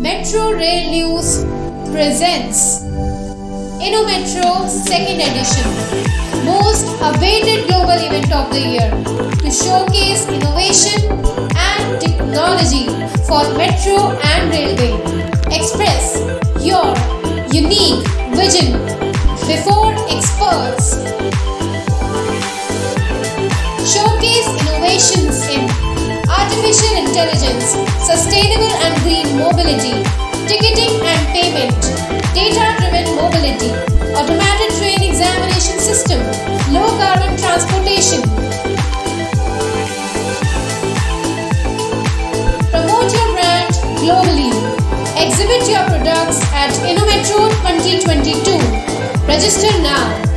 Metro Rail News presents InnoMetro second edition, most awaited global event of the year to showcase innovation and technology for metro and railway. Express your unique vision before experts. Showcase innovations in artificial intelligence, sustainable and green mobility, ticketing and payment, data-driven mobility, automated train examination system, low carbon transportation. Promote your brand globally. Exhibit your products at InnoMetro 2022. Register now.